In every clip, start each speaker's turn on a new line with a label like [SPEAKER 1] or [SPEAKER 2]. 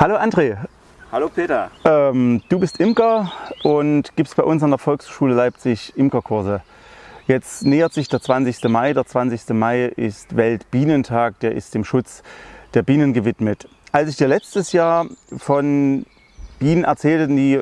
[SPEAKER 1] Hallo André.
[SPEAKER 2] Hallo Peter.
[SPEAKER 1] Ähm, du bist Imker und gibst bei uns an der Volkshochschule Leipzig Imkerkurse. Jetzt nähert sich der 20. Mai. Der 20. Mai ist Weltbienentag, der ist dem Schutz der Bienen gewidmet. Als ich dir letztes Jahr von Bienen erzählte, die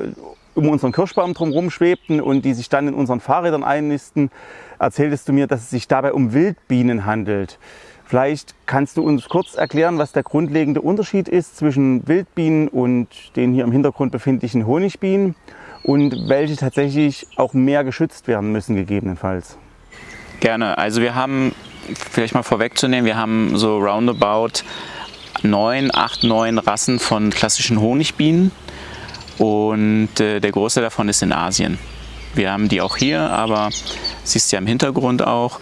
[SPEAKER 1] um unseren Kirschbaum drumherum schwebten und die sich dann in unseren Fahrrädern einnisten, erzähltest du mir, dass es sich dabei um Wildbienen handelt. Vielleicht kannst du uns kurz erklären, was der grundlegende Unterschied ist zwischen Wildbienen und den hier im Hintergrund befindlichen Honigbienen und welche tatsächlich auch mehr geschützt werden müssen gegebenenfalls.
[SPEAKER 2] Gerne. Also wir haben, vielleicht mal vorwegzunehmen, wir haben so roundabout neun, acht, neun Rassen von klassischen Honigbienen und äh, der größte davon ist in Asien. Wir haben die auch hier, aber siehst ja im Hintergrund auch.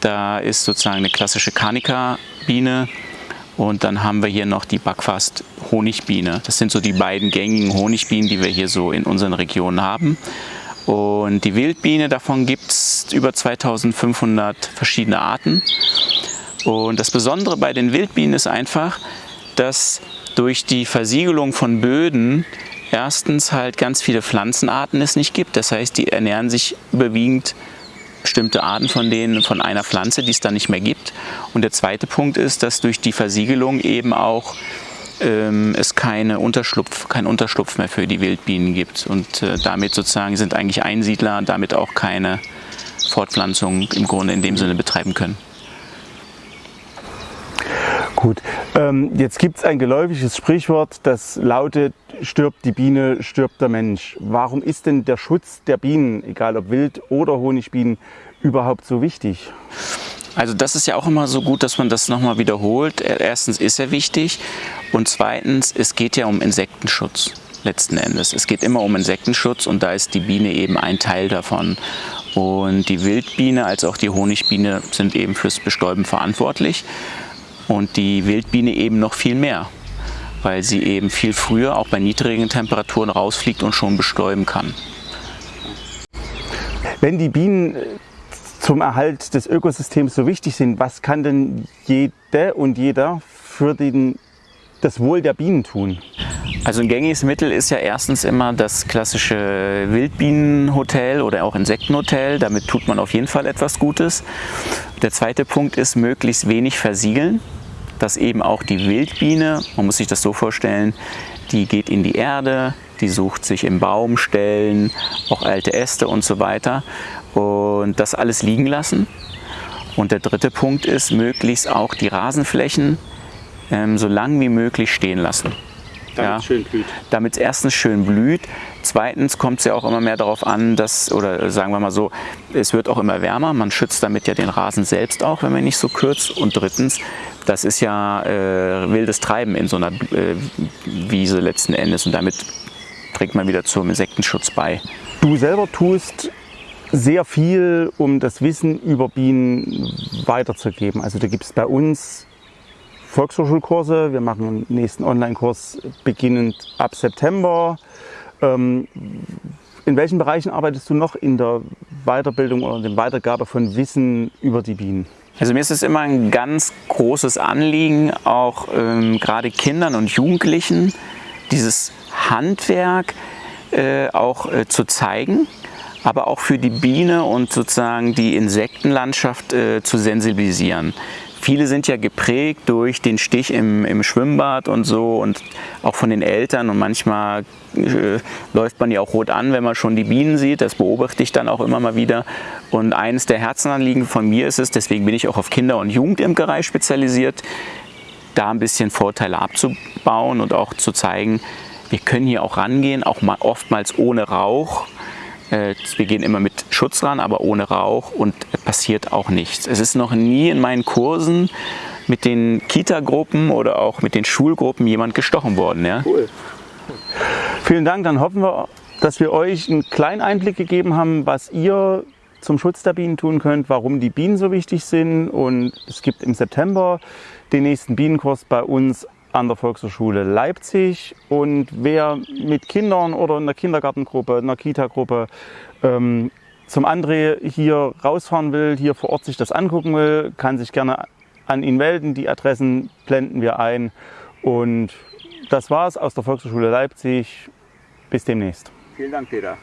[SPEAKER 2] Da ist sozusagen eine klassische Carnica-Biene und dann haben wir hier noch die Backfast Honigbiene. Das sind so die beiden gängigen Honigbienen, die wir hier so in unseren Regionen haben. Und die Wildbiene, davon gibt es über 2500 verschiedene Arten. Und das Besondere bei den Wildbienen ist einfach, dass durch die Versiegelung von Böden erstens halt ganz viele Pflanzenarten es nicht gibt. Das heißt, die ernähren sich überwiegend bestimmte Arten von denen von einer Pflanze, die es dann nicht mehr gibt. Und der zweite Punkt ist, dass durch die Versiegelung eben auch ähm, es keine Unterschlupf, keinen Unterschlupf mehr für die Wildbienen gibt. Und äh, damit sozusagen sind eigentlich Einsiedler damit auch keine Fortpflanzung im Grunde in dem Sinne betreiben können.
[SPEAKER 1] Gut, ähm, jetzt gibt es ein geläufiges Sprichwort, das lautet, stirbt die Biene, stirbt der Mensch. Warum ist denn der Schutz der Bienen, egal ob Wild- oder Honigbienen, überhaupt so wichtig?
[SPEAKER 2] Also das ist ja auch immer so gut, dass man das nochmal wiederholt. Erstens ist er wichtig und zweitens, es geht ja um Insektenschutz letzten Endes. Es geht immer um Insektenschutz und da ist die Biene eben ein Teil davon. Und die Wildbiene als auch die Honigbiene sind eben fürs Bestäuben verantwortlich und die Wildbiene eben noch viel mehr, weil sie eben viel früher auch bei niedrigen Temperaturen rausfliegt und schon bestäuben kann.
[SPEAKER 1] Wenn die Bienen äh, zum Erhalt des Ökosystems so wichtig sind, was kann denn jede und jeder für den, das Wohl der Bienen tun?
[SPEAKER 2] Also ein gängiges Mittel ist ja erstens immer das klassische Wildbienenhotel oder auch Insektenhotel. Damit tut man auf jeden Fall etwas Gutes. Der zweite Punkt ist möglichst wenig versiegeln dass eben auch die Wildbiene, man muss sich das so vorstellen, die geht in die Erde, die sucht sich im Baumstellen, auch alte Äste und so weiter und das alles liegen lassen. Und der dritte Punkt ist, möglichst auch die Rasenflächen ähm, so lang wie möglich stehen lassen.
[SPEAKER 1] Damit es schön blüht.
[SPEAKER 2] Damit es erstens schön blüht. Zweitens kommt es ja auch immer mehr darauf an, dass, oder sagen wir mal so, es wird auch immer wärmer. Man schützt damit ja den Rasen selbst auch, wenn man nicht so kürzt. Und drittens, das ist ja äh, wildes Treiben in so einer äh, Wiese letzten Endes. Und damit trägt man wieder zum Insektenschutz bei.
[SPEAKER 1] Du selber tust sehr viel, um das Wissen über Bienen weiterzugeben. Also da gibt es bei uns Volkshochschulkurse. Wir machen einen nächsten Online-Kurs beginnend ab September. Ähm, in welchen Bereichen arbeitest du noch in der Weiterbildung oder der Weitergabe von Wissen über die Bienen?
[SPEAKER 2] Also mir ist es immer ein ganz großes Anliegen, auch ähm, gerade Kindern und Jugendlichen dieses Handwerk äh, auch äh, zu zeigen, aber auch für die Biene und sozusagen die Insektenlandschaft äh, zu sensibilisieren. Viele sind ja geprägt durch den Stich im, im Schwimmbad und so und auch von den Eltern und manchmal äh, läuft man ja auch rot an, wenn man schon die Bienen sieht. Das beobachte ich dann auch immer mal wieder. Und eines der Herzenanliegen von mir ist es, deswegen bin ich auch auf Kinder- und Jugendimkerei spezialisiert, da ein bisschen Vorteile abzubauen und auch zu zeigen, wir können hier auch rangehen, auch mal oftmals ohne Rauch wir gehen immer mit Schutz ran, aber ohne Rauch und passiert auch nichts. Es ist noch nie in meinen Kursen mit den Kita-Gruppen oder auch mit den Schulgruppen jemand gestochen worden. Ja? Cool.
[SPEAKER 1] Vielen Dank, dann hoffen wir, dass wir euch einen kleinen Einblick gegeben haben, was ihr zum Schutz der Bienen tun könnt, warum die Bienen so wichtig sind und es gibt im September den nächsten Bienenkurs bei uns an der Volkshochschule Leipzig. Und wer mit Kindern oder in der Kindergartengruppe, in der Kita-Gruppe ähm, zum André hier rausfahren will, hier vor Ort sich das angucken will, kann sich gerne an ihn melden. Die Adressen blenden wir ein. Und das war's aus der Volkshochschule Leipzig. Bis demnächst.
[SPEAKER 2] Vielen Dank, Peter.